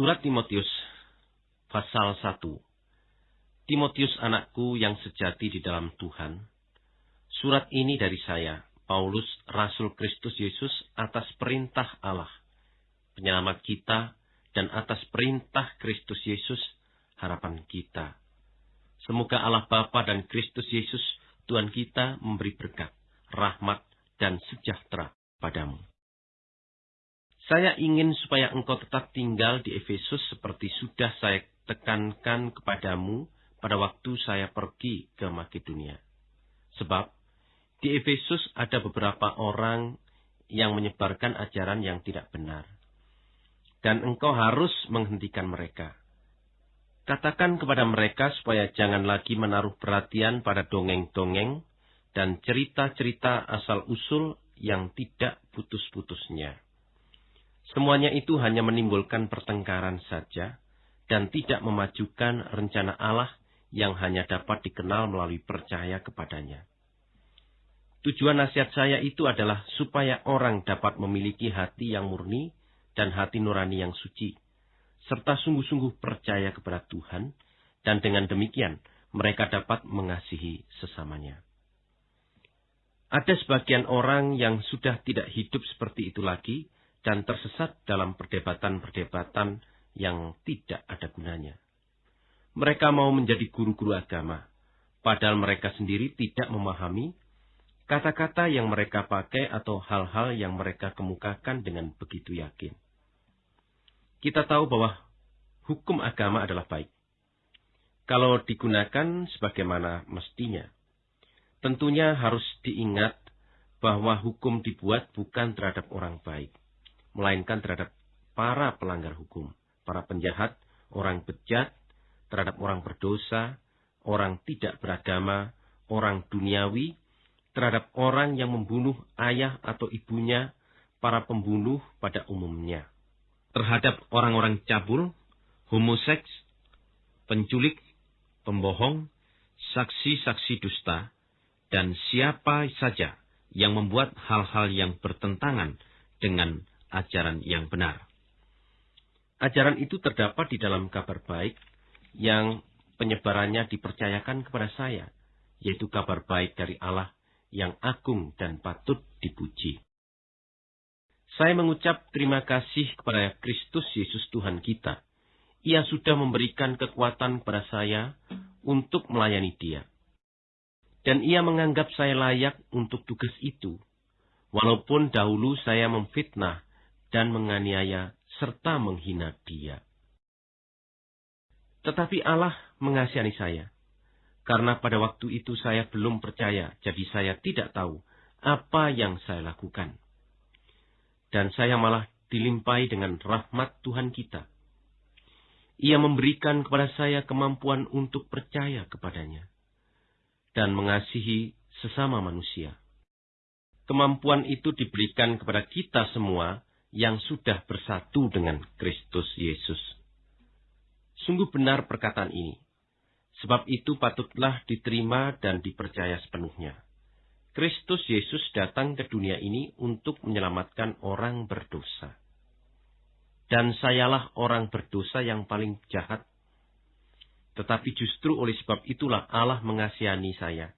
Surat Timotius pasal 1 Timotius anakku yang sejati di dalam Tuhan. Surat ini dari saya, Paulus, Rasul Kristus Yesus atas perintah Allah, penyelamat kita, dan atas perintah Kristus Yesus, harapan kita. Semoga Allah Bapa dan Kristus Yesus, Tuhan kita, memberi berkat, rahmat, dan sejahtera padamu. Saya ingin supaya engkau tetap tinggal di Efesus seperti sudah saya tekankan kepadamu pada waktu saya pergi ke Makedonia. Sebab di Efesus ada beberapa orang yang menyebarkan ajaran yang tidak benar. Dan engkau harus menghentikan mereka. Katakan kepada mereka supaya jangan lagi menaruh perhatian pada dongeng-dongeng dan cerita-cerita asal-usul yang tidak putus-putusnya. Semuanya itu hanya menimbulkan pertengkaran saja dan tidak memajukan rencana Allah yang hanya dapat dikenal melalui percaya kepadanya. Tujuan nasihat saya itu adalah supaya orang dapat memiliki hati yang murni dan hati nurani yang suci, serta sungguh-sungguh percaya kepada Tuhan, dan dengan demikian mereka dapat mengasihi sesamanya. Ada sebagian orang yang sudah tidak hidup seperti itu lagi dan tersesat dalam perdebatan-perdebatan yang tidak ada gunanya. Mereka mau menjadi guru-guru agama, padahal mereka sendiri tidak memahami kata-kata yang mereka pakai atau hal-hal yang mereka kemukakan dengan begitu yakin. Kita tahu bahwa hukum agama adalah baik. Kalau digunakan sebagaimana mestinya. Tentunya harus diingat bahwa hukum dibuat bukan terhadap orang baik, melainkan terhadap para pelanggar hukum, para penjahat, orang bejat, terhadap orang berdosa, orang tidak beragama, orang duniawi, terhadap orang yang membunuh ayah atau ibunya, para pembunuh pada umumnya. Terhadap orang-orang cabul, homoseks, penculik, pembohong, saksi-saksi dusta, dan siapa saja yang membuat hal-hal yang bertentangan dengan ajaran yang benar. Ajaran itu terdapat di dalam kabar baik yang penyebarannya dipercayakan kepada saya, yaitu kabar baik dari Allah yang agung dan patut dipuji. Saya mengucap terima kasih kepada Kristus Yesus Tuhan kita. Ia sudah memberikan kekuatan kepada saya untuk melayani dia. Dan ia menganggap saya layak untuk tugas itu. Walaupun dahulu saya memfitnah dan menganiaya serta menghina dia. Tetapi Allah mengasihani saya karena pada waktu itu saya belum percaya, jadi saya tidak tahu apa yang saya lakukan. Dan saya malah dilimpahi dengan rahmat Tuhan kita. Ia memberikan kepada saya kemampuan untuk percaya kepadanya dan mengasihi sesama manusia. Kemampuan itu diberikan kepada kita semua yang sudah bersatu dengan Kristus Yesus. Sungguh benar perkataan ini. Sebab itu patutlah diterima dan dipercaya sepenuhnya. Kristus Yesus datang ke dunia ini untuk menyelamatkan orang berdosa. Dan sayalah orang berdosa yang paling jahat. Tetapi justru oleh sebab itulah Allah mengasihani saya,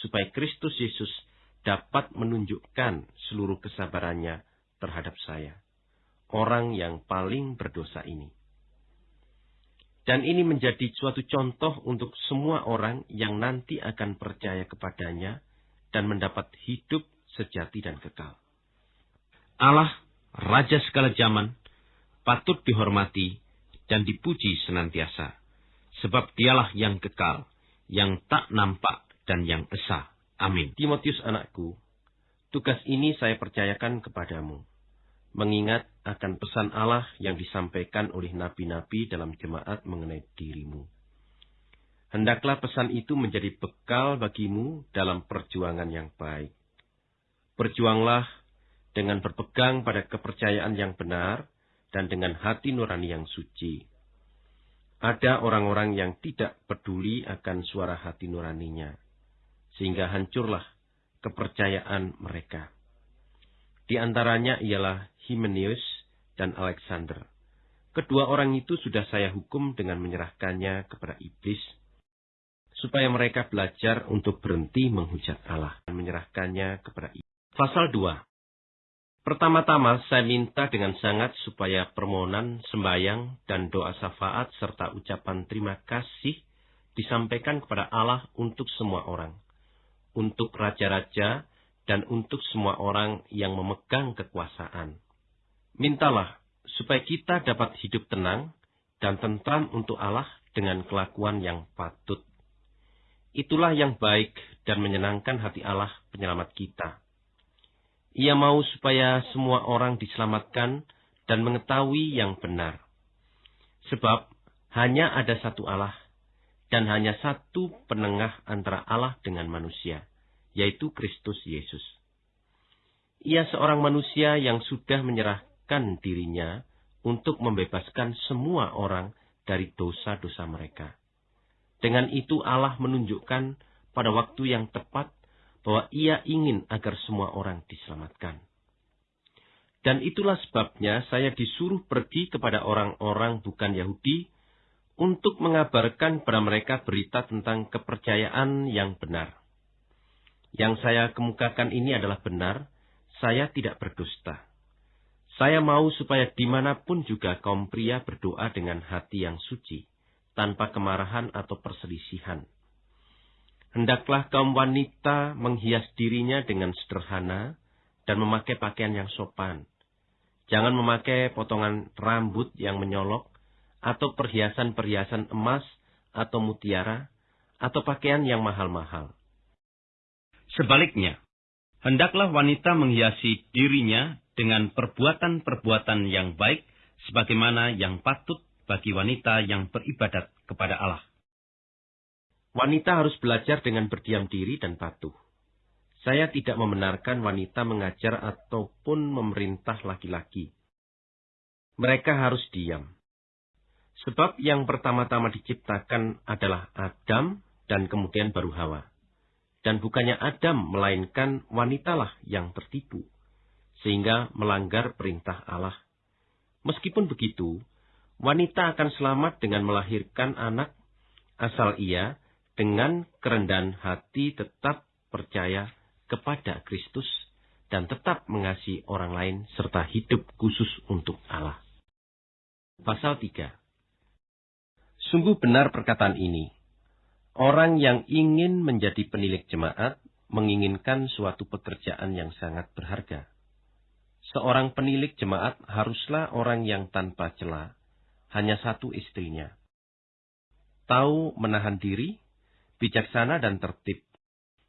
supaya Kristus Yesus dapat menunjukkan seluruh kesabarannya terhadap saya, orang yang paling berdosa ini. Dan ini menjadi suatu contoh untuk semua orang yang nanti akan percaya kepadanya dan mendapat hidup sejati dan kekal. Allah, Raja segala zaman, patut dihormati dan dipuji senantiasa. Sebab dialah yang kekal, yang tak nampak dan yang esa. Amin. Timotius anakku, tugas ini saya percayakan kepadamu mengingat akan pesan Allah yang disampaikan oleh nabi-nabi dalam jemaat mengenai dirimu. Hendaklah pesan itu menjadi bekal bagimu dalam perjuangan yang baik. Berjuanglah dengan berpegang pada kepercayaan yang benar dan dengan hati nurani yang suci. Ada orang-orang yang tidak peduli akan suara hati nuraninya, sehingga hancurlah kepercayaan mereka. Di antaranya ialah Himenius dan Alexander. kedua orang itu sudah saya hukum dengan menyerahkannya kepada iblis, supaya mereka belajar untuk berhenti menghujat Allah dan menyerahkannya kepada iblis. Pasal 2 Pertama-tama saya minta dengan sangat supaya permohonan, sembayang, dan doa syafaat serta ucapan terima kasih disampaikan kepada Allah untuk semua orang, untuk raja-raja, dan untuk semua orang yang memegang kekuasaan. Mintalah supaya kita dapat hidup tenang dan tentram untuk Allah dengan kelakuan yang patut. Itulah yang baik dan menyenangkan hati Allah penyelamat kita ia mau supaya semua orang diselamatkan dan mengetahui yang benar. Sebab hanya ada satu Allah dan hanya satu penengah antara Allah dengan manusia, yaitu Kristus Yesus. Ia seorang manusia yang sudah menyerahkan dirinya untuk membebaskan semua orang dari dosa-dosa mereka. Dengan itu Allah menunjukkan pada waktu yang tepat bahwa ia ingin agar semua orang diselamatkan. Dan itulah sebabnya saya disuruh pergi kepada orang-orang bukan Yahudi untuk mengabarkan kepada mereka berita tentang kepercayaan yang benar. Yang saya kemukakan ini adalah benar, saya tidak berdusta. Saya mau supaya di mana pun juga kaum pria berdoa dengan hati yang suci, tanpa kemarahan atau perselisihan Hendaklah kaum wanita menghias dirinya dengan sederhana dan memakai pakaian yang sopan. Jangan memakai potongan rambut yang menyolok, atau perhiasan-perhiasan emas atau mutiara, atau pakaian yang mahal-mahal. Sebaliknya, hendaklah wanita menghiasi dirinya dengan perbuatan-perbuatan yang baik, sebagaimana yang patut bagi wanita yang beribadat kepada Allah. Wanita harus belajar dengan berdiam diri dan patuh. Saya tidak membenarkan wanita mengajar ataupun memerintah laki-laki. Mereka harus diam. Sebab yang pertama-tama diciptakan adalah Adam dan kemudian baru Hawa. Dan bukannya Adam, melainkan wanitalah yang tertipu, sehingga melanggar perintah Allah. Meskipun begitu, wanita akan selamat dengan melahirkan anak asal ia dengan kerendahan hati tetap percaya kepada Kristus dan tetap mengasihi orang lain serta hidup khusus untuk Allah. Pasal 3 Sungguh benar perkataan ini. Orang yang ingin menjadi penilik jemaat menginginkan suatu pekerjaan yang sangat berharga. Seorang penilik jemaat haruslah orang yang tanpa celah, hanya satu istrinya. Tahu menahan diri, bijaksana dan tertib.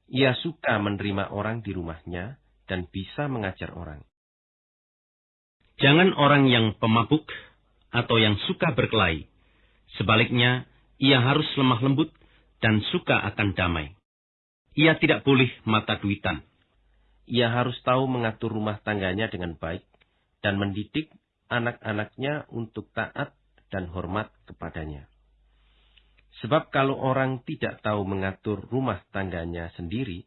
Ia suka menerima orang di rumahnya dan bisa mengajar orang. Jangan orang yang pemabuk atau yang suka berkelahi. Sebaliknya, ia harus lemah lembut dan suka akan damai. Ia tidak boleh mata duitan. Ia harus tahu mengatur rumah tangganya dengan baik dan mendidik anak-anaknya untuk taat dan hormat kepadanya. Sebab kalau orang tidak tahu mengatur rumah tangganya sendiri,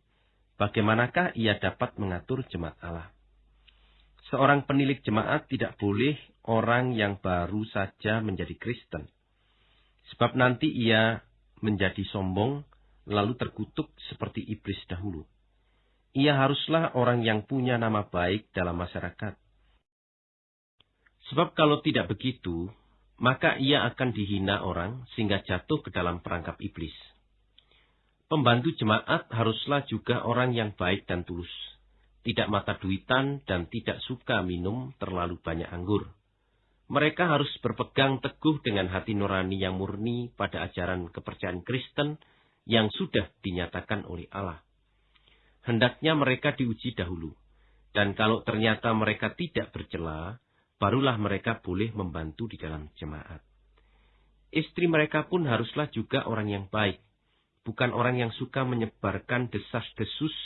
bagaimanakah ia dapat mengatur jemaat Allah? Seorang penilik jemaat tidak boleh orang yang baru saja menjadi Kristen. Sebab nanti ia menjadi sombong, lalu terkutuk seperti iblis dahulu. Ia haruslah orang yang punya nama baik dalam masyarakat. Sebab kalau tidak begitu, maka ia akan dihina orang sehingga jatuh ke dalam perangkap iblis. Pembantu jemaat haruslah juga orang yang baik dan tulus, tidak mata duitan dan tidak suka minum terlalu banyak anggur. Mereka harus berpegang teguh dengan hati nurani yang murni pada ajaran kepercayaan Kristen yang sudah dinyatakan oleh Allah. Hendaknya mereka diuji dahulu, dan kalau ternyata mereka tidak bercela, barulah mereka boleh membantu di dalam jemaat. Istri mereka pun haruslah juga orang yang baik, bukan orang yang suka menyebarkan desas-desus.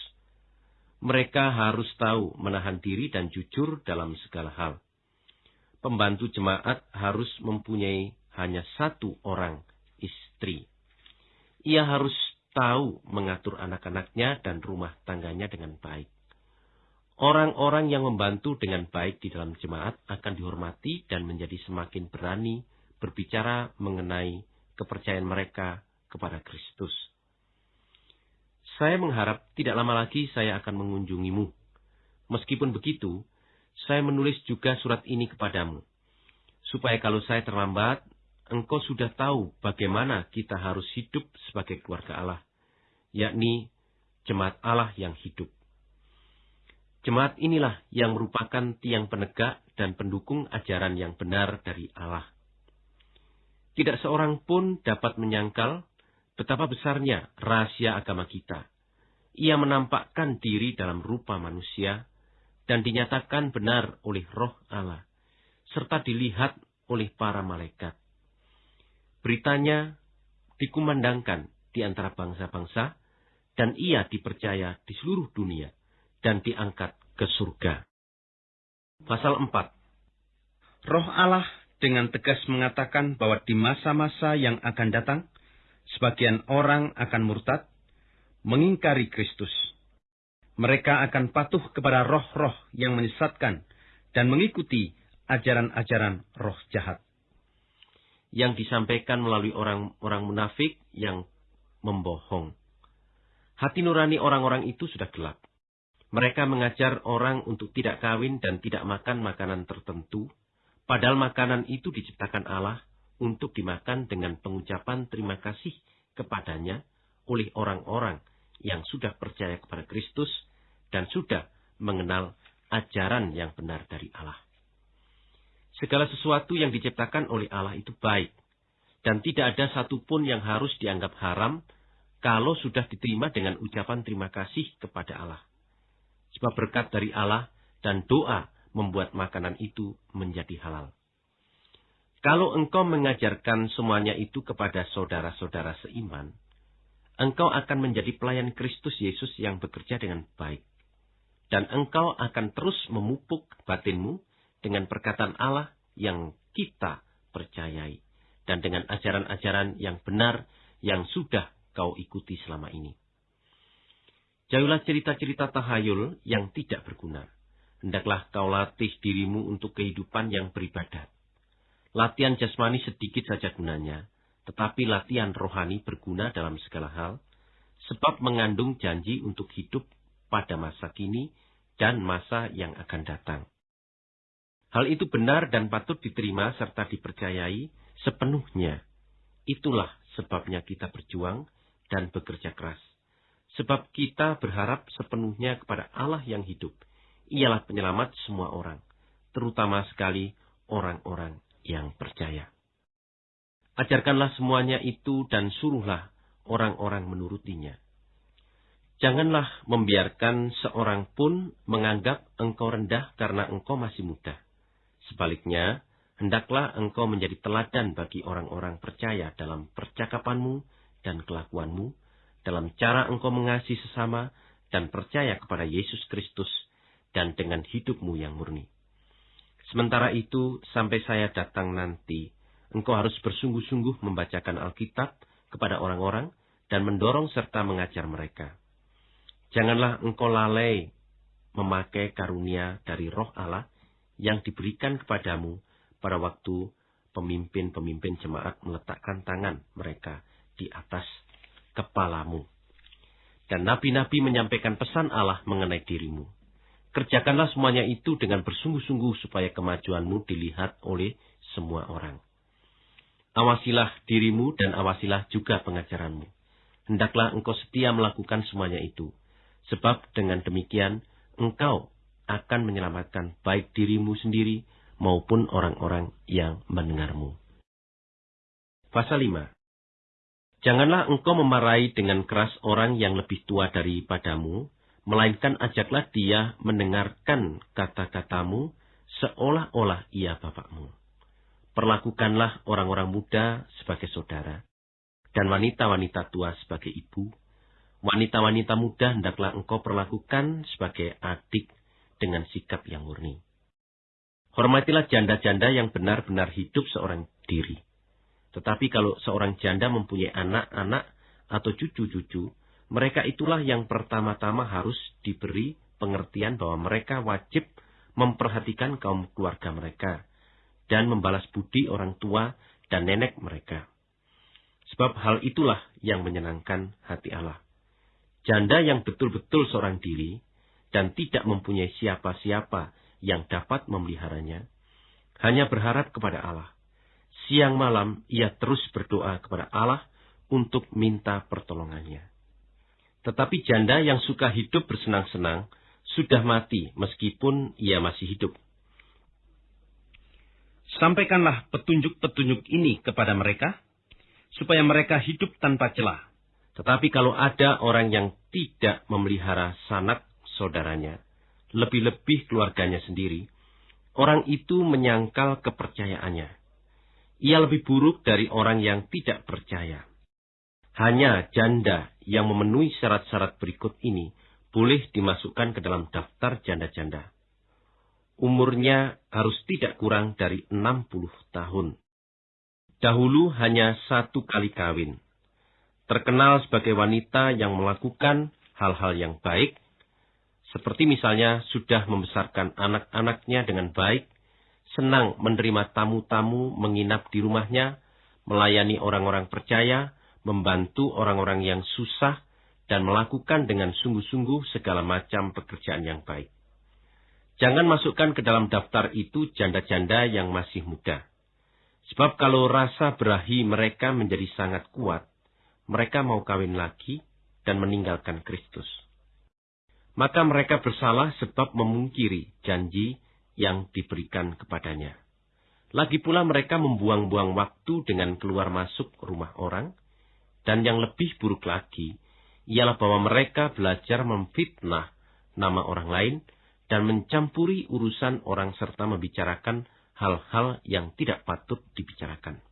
Mereka harus tahu menahan diri dan jujur dalam segala hal. Pembantu jemaat harus mempunyai hanya satu orang istri. Ia harus tahu mengatur anak-anaknya dan rumah tangganya dengan baik. Orang-orang yang membantu dengan baik di dalam jemaat akan dihormati dan menjadi semakin berani berbicara mengenai kepercayaan mereka kepada Kristus. Saya mengharap tidak lama lagi saya akan mengunjungimu. Meskipun begitu, saya menulis juga surat ini kepadamu, supaya kalau saya terlambat, engkau sudah tahu bagaimana kita harus hidup sebagai keluarga Allah, yakni jemaat Allah yang hidup. Jemaat inilah yang merupakan tiang penegak dan pendukung ajaran yang benar dari Allah. Tidak seorang pun dapat menyangkal betapa besarnya rahasia agama kita. Ia menampakkan diri dalam rupa manusia dan dinyatakan benar oleh roh Allah, serta dilihat oleh para malaikat. Beritanya dikumandangkan di antara bangsa-bangsa, dan ia dipercaya di seluruh dunia dan diangkat ke surga. Pasal 4 Roh Allah dengan tegas mengatakan bahwa di masa-masa yang akan datang, sebagian orang akan murtad, mengingkari Kristus. Mereka akan patuh kepada roh-roh yang menyesatkan dan mengikuti ajaran-ajaran roh jahat. Yang disampaikan melalui orang-orang munafik yang membohong. Hati nurani orang-orang itu sudah gelap. Mereka mengajar orang untuk tidak kawin dan tidak makan makanan tertentu, padahal makanan itu diciptakan Allah untuk dimakan dengan pengucapan terima kasih kepadanya oleh orang-orang yang sudah percaya kepada Kristus dan sudah mengenal ajaran yang benar dari Allah. Segala sesuatu yang diciptakan oleh Allah itu baik, dan tidak ada satupun yang harus dianggap haram kalau sudah diterima dengan ucapan terima kasih kepada Allah sebab berkat dari Allah dan doa membuat makanan itu menjadi halal. Kalau engkau mengajarkan semuanya itu kepada saudara-saudara seiman, engkau akan menjadi pelayan Kristus Yesus yang bekerja dengan baik. Dan engkau akan terus memupuk batinmu dengan perkataan Allah yang kita percayai. Dan dengan ajaran-ajaran yang benar yang sudah kau ikuti selama ini. Jauhlah cerita-cerita tahayul yang tidak berguna. Hendaklah kau latih dirimu untuk kehidupan yang beribadat. Latihan jasmani sedikit saja gunanya, tetapi latihan rohani berguna dalam segala hal, sebab mengandung janji untuk hidup pada masa kini dan masa yang akan datang. Hal itu benar dan patut diterima serta dipercayai sepenuhnya. Itulah sebabnya kita berjuang dan bekerja keras Sebab kita berharap sepenuhnya kepada Allah yang hidup. Ialah penyelamat semua orang, terutama sekali orang-orang yang percaya. Ajarkanlah semuanya itu dan suruhlah orang-orang menurutinya. Janganlah membiarkan seorang pun menganggap engkau rendah karena engkau masih muda. Sebaliknya, hendaklah engkau menjadi teladan bagi orang-orang percaya dalam percakapanmu dan kelakuanmu, dalam cara engkau mengasihi sesama dan percaya kepada Yesus Kristus dan dengan hidupmu yang murni. Sementara itu, sampai saya datang nanti, engkau harus bersungguh-sungguh membacakan Alkitab kepada orang-orang dan mendorong serta mengajar mereka. Janganlah engkau lalai memakai karunia dari roh Allah yang diberikan kepadamu pada waktu pemimpin-pemimpin jemaat meletakkan tangan mereka di atas kepalamu. Dan nabi-nabi menyampaikan pesan Allah mengenai dirimu. Kerjakanlah semuanya itu dengan bersungguh-sungguh supaya kemajuanmu dilihat oleh semua orang. Awasilah dirimu dan awasilah juga pengajaranmu. Hendaklah engkau setia melakukan semuanya itu. Sebab dengan demikian engkau akan menyelamatkan baik dirimu sendiri maupun orang-orang yang mendengarmu. Pasal 5 Janganlah engkau memarahi dengan keras orang yang lebih tua daripadamu, melainkan ajaklah dia mendengarkan kata-katamu seolah-olah ia bapakmu. Perlakukanlah orang-orang muda sebagai saudara, dan wanita-wanita tua sebagai ibu. Wanita-wanita muda hendaklah engkau perlakukan sebagai adik dengan sikap yang murni. Hormatilah janda-janda yang benar-benar hidup seorang diri tetapi kalau seorang janda mempunyai anak-anak atau cucu-cucu, mereka itulah yang pertama-tama harus diberi pengertian bahwa mereka wajib memperhatikan kaum keluarga mereka dan membalas budi orang tua dan nenek mereka. Sebab hal itulah yang menyenangkan hati Allah. Janda yang betul-betul seorang diri dan tidak mempunyai siapa-siapa yang dapat memeliharanya, hanya berharap kepada Allah. Siang malam ia terus berdoa kepada Allah untuk minta pertolongannya. Tetapi janda yang suka hidup bersenang-senang sudah mati meskipun ia masih hidup. Sampaikanlah petunjuk-petunjuk ini kepada mereka, supaya mereka hidup tanpa celah. Tetapi kalau ada orang yang tidak memelihara sanak saudaranya, lebih-lebih keluarganya sendiri, orang itu menyangkal kepercayaannya. Ia lebih buruk dari orang yang tidak percaya. Hanya janda yang memenuhi syarat-syarat berikut ini boleh dimasukkan ke dalam daftar janda-janda. Umurnya harus tidak kurang dari 60 tahun. Dahulu hanya satu kali kawin. Terkenal sebagai wanita yang melakukan hal-hal yang baik, seperti misalnya sudah membesarkan anak-anaknya dengan baik, senang menerima tamu-tamu menginap di rumahnya, melayani orang-orang percaya, membantu orang-orang yang susah, dan melakukan dengan sungguh-sungguh segala macam pekerjaan yang baik. Jangan masukkan ke dalam daftar itu janda-janda yang masih muda. Sebab kalau rasa berahi mereka menjadi sangat kuat, mereka mau kawin lagi dan meninggalkan Kristus. Maka mereka bersalah sebab memungkiri janji yang diberikan kepadanya. Lagi pula mereka membuang-buang waktu dengan keluar masuk rumah orang, dan yang lebih buruk lagi, ialah bahwa mereka belajar memfitnah nama orang lain dan mencampuri urusan orang serta membicarakan hal-hal yang tidak patut dibicarakan.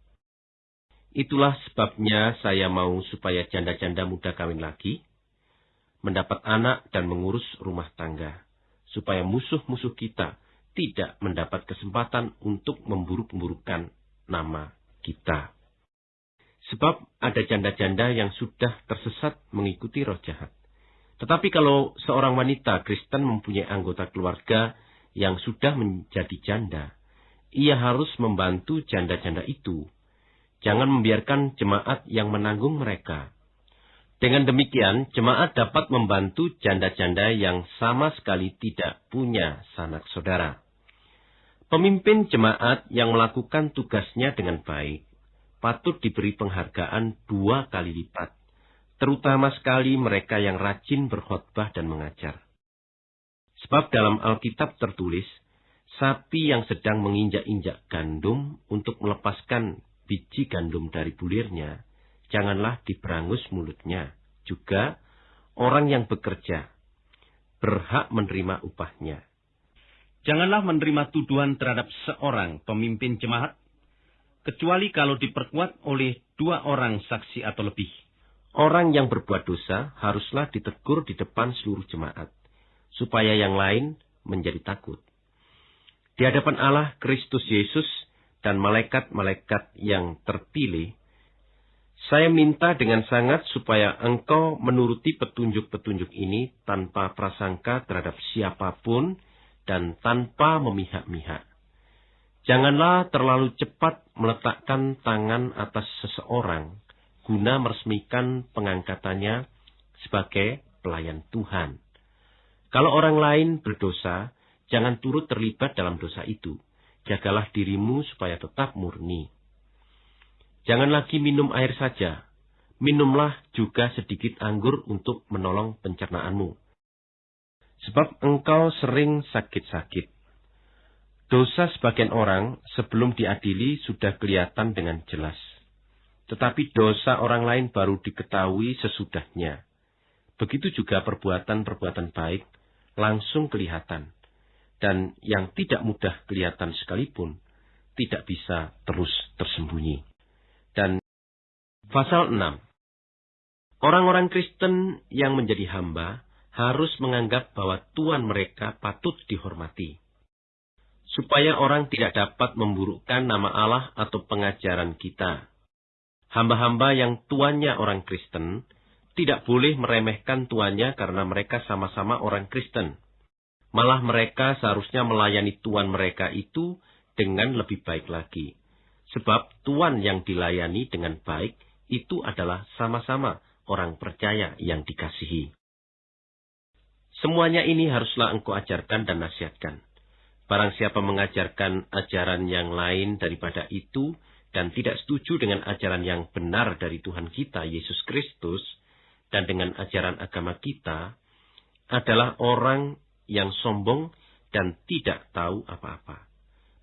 Itulah sebabnya saya mau supaya janda-janda muda kawin lagi, mendapat anak dan mengurus rumah tangga, supaya musuh-musuh kita tidak mendapat kesempatan untuk memburuk-burukkan nama kita. Sebab ada janda-janda yang sudah tersesat mengikuti roh jahat. Tetapi kalau seorang wanita Kristen mempunyai anggota keluarga yang sudah menjadi janda, ia harus membantu janda-janda itu. Jangan membiarkan jemaat yang menanggung mereka. Dengan demikian, jemaat dapat membantu janda-janda yang sama sekali tidak punya sanak saudara. Pemimpin jemaat yang melakukan tugasnya dengan baik patut diberi penghargaan dua kali lipat, terutama sekali mereka yang rajin berkhotbah dan mengajar. Sebab dalam Alkitab tertulis, sapi yang sedang menginjak-injak gandum untuk melepaskan biji gandum dari bulirnya, janganlah diberangus mulutnya. Juga orang yang bekerja berhak menerima upahnya. Janganlah menerima tuduhan terhadap seorang pemimpin jemaat kecuali kalau diperkuat oleh dua orang saksi atau lebih. Orang yang berbuat dosa haruslah ditegur di depan seluruh jemaat, supaya yang lain menjadi takut. Di hadapan Allah, Kristus Yesus, dan malaikat-malaikat yang terpilih, saya minta dengan sangat supaya engkau menuruti petunjuk-petunjuk ini tanpa prasangka terhadap siapa pun dan tanpa memihak-mihak Janganlah terlalu cepat meletakkan tangan atas seseorang guna meresmikan pengangkatannya sebagai pelayan Tuhan. Kalau orang lain berdosa, jangan turut terlibat dalam dosa itu. Jagalah dirimu supaya tetap murni. Jangan lagi minum air saja. Minumlah juga sedikit anggur untuk menolong pencernaanmu. Sebab engkau sering sakit-sakit Dosa sebagian orang sebelum diadili sudah kelihatan dengan jelas. Tetapi dosa orang lain baru diketahui sesudahnya. Begitu juga perbuatan-perbuatan baik langsung kelihatan. Dan yang tidak mudah kelihatan sekalipun tidak bisa terus tersembunyi. Dan pasal 6. Orang-orang Kristen yang menjadi hamba harus menganggap bahwa Tuhan mereka patut dihormati supaya orang tidak dapat memburukkan nama Allah atau pengajaran kita. Hamba-hamba yang tuannya orang Kristen tidak boleh meremehkan tuannya karena mereka sama-sama orang Kristen. Malah mereka seharusnya melayani tuan mereka itu dengan lebih baik lagi. Sebab tuan yang dilayani dengan baik itu adalah sama-sama orang percaya yang dikasihi. Semuanya ini haruslah engkau ajarkan dan nasihatkan. Barang siapa mengajarkan ajaran yang lain daripada itu dan tidak setuju dengan ajaran yang benar dari Tuhan kita, Yesus Kristus, dan dengan ajaran agama kita, adalah orang yang sombong dan tidak tahu apa-apa.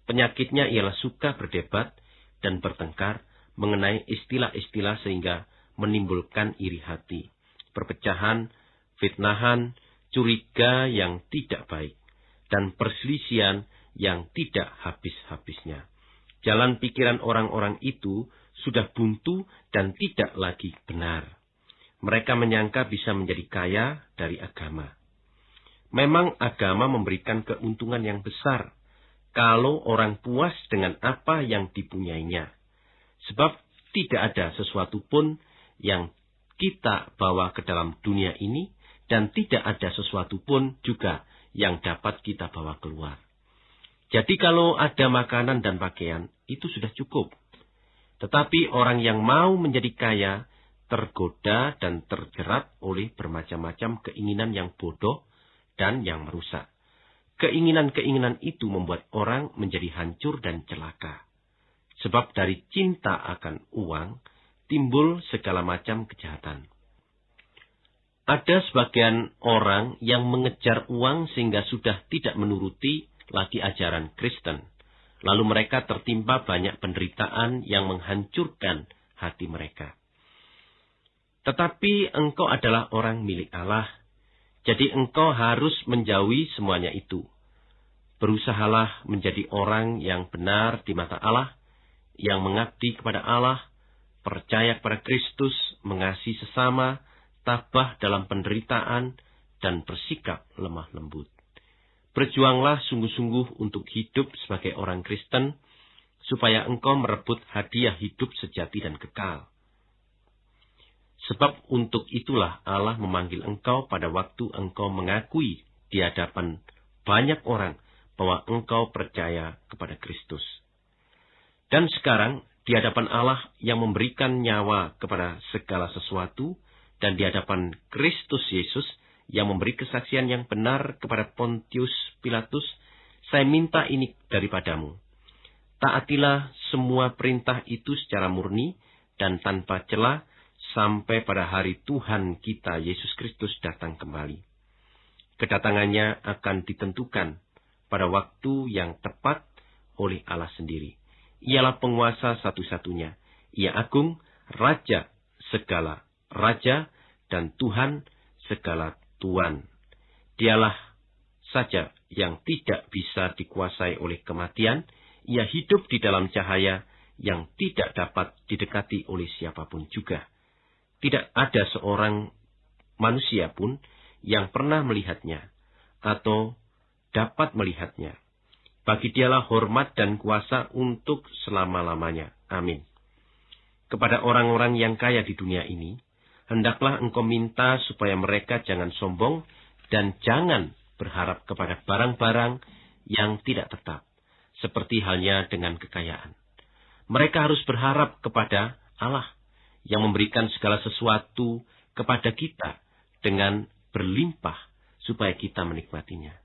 Penyakitnya ialah suka berdebat dan bertengkar mengenai istilah-istilah sehingga menimbulkan iri hati, perpecahan, fitnahan, curiga yang tidak baik, dan perselisihan yang tidak habis-habisnya. Jalan pikiran orang-orang itu sudah buntu dan tidak lagi benar. Mereka menyangka bisa menjadi kaya dari agama. Memang agama memberikan keuntungan yang besar kalau orang puas dengan apa yang dipunyainya. Sebab tidak ada sesuatu pun yang kita bawa ke dalam dunia ini dan tidak ada sesuatu pun juga yang dapat kita bawa keluar. Jadi kalau ada makanan dan pakaian, itu sudah cukup. Tetapi orang yang mau menjadi kaya tergoda dan terjerat oleh bermacam-macam keinginan yang bodoh dan yang merusak. Keinginan-keinginan itu membuat orang menjadi hancur dan celaka. Sebab dari cinta akan uang timbul segala macam kejahatan. Ada sebagian orang yang mengejar uang sehingga sudah tidak menuruti lagi ajaran Kristen. Lalu mereka tertimpa banyak penderitaan yang menghancurkan hati mereka. Tetapi engkau adalah orang milik Allah jadi engkau harus menjauhi semuanya itu. Berusahalah menjadi orang yang benar di mata Allah, yang mengabdi kepada Allah, percaya kepada Kristus, mengasihi sesama, tabah dalam penderitaan, dan bersikap lemah lembut. Berjuanglah sungguh-sungguh untuk hidup sebagai orang Kristen, supaya engkau merebut hadiah hidup sejati dan kekal. Sebab untuk itulah Allah memanggil engkau pada waktu engkau mengakui di hadapan banyak orang bahwa engkau percaya kepada Kristus. Dan sekarang di hadapan Allah yang memberikan nyawa kepada segala sesuatu dan di hadapan Kristus Yesus yang memberi kesaksian yang benar kepada Pontius Pilatus, saya minta ini daripadamu. Taatilah semua perintah itu secara murni dan tanpa celah sampai pada hari Tuhan kita Yesus Kristus datang kembali. Kedatangannya akan ditentukan pada waktu yang tepat oleh Allah sendiri. Ialah penguasa satu-satunya. Ia agung, raja segala raja, dan Tuhan segala tuan. Dialah saja yang tidak bisa dikuasai oleh kematian, ia hidup di dalam cahaya yang tidak dapat didekati oleh siapa pun juga. Tidak ada seorang manusia pun yang pernah melihatnya atau dapat melihatnya. Bagi dialah hormat dan kuasa untuk selama-lamanya. Amin. Kepada orang-orang yang kaya di dunia ini, hendaklah engkau minta supaya mereka jangan sombong dan jangan berharap kepada barang-barang yang tidak tetap, seperti halnya dengan kekayaan. Mereka harus berharap kepada Allah yang memberikan segala sesuatu kepada kita dengan berlimpah supaya kita menikmatinya.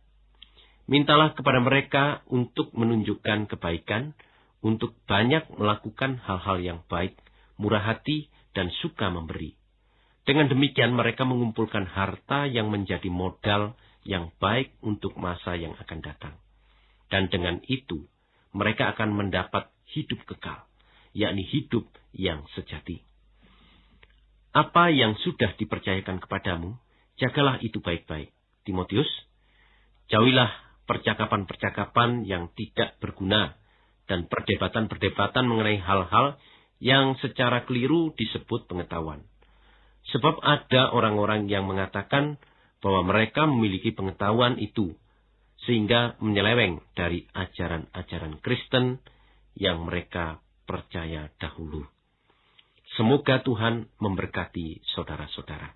Mintalah kepada mereka untuk menunjukkan kebaikan, untuk banyak melakukan hal-hal yang baik, murah hati, dan suka memberi. Dengan demikian mereka mengumpulkan harta yang menjadi modal yang baik untuk masa yang akan datang. Dan dengan itu, mereka akan mendapat hidup kekal, yakni hidup yang sejati. Apa yang sudah dipercayakan kepadamu, jagalah itu baik-baik. Timotius, jauhilah percakapan-percakapan yang tidak berguna dan perdebatan-perdebatan mengenai hal-hal yang secara keliru disebut pengetahuan. Sebab ada orang-orang yang mengatakan bahwa mereka memiliki pengetahuan itu, sehingga menyeleweng dari ajaran-ajaran Kristen yang mereka percaya dahulu. Semoga Tuhan memberkati saudara-saudara.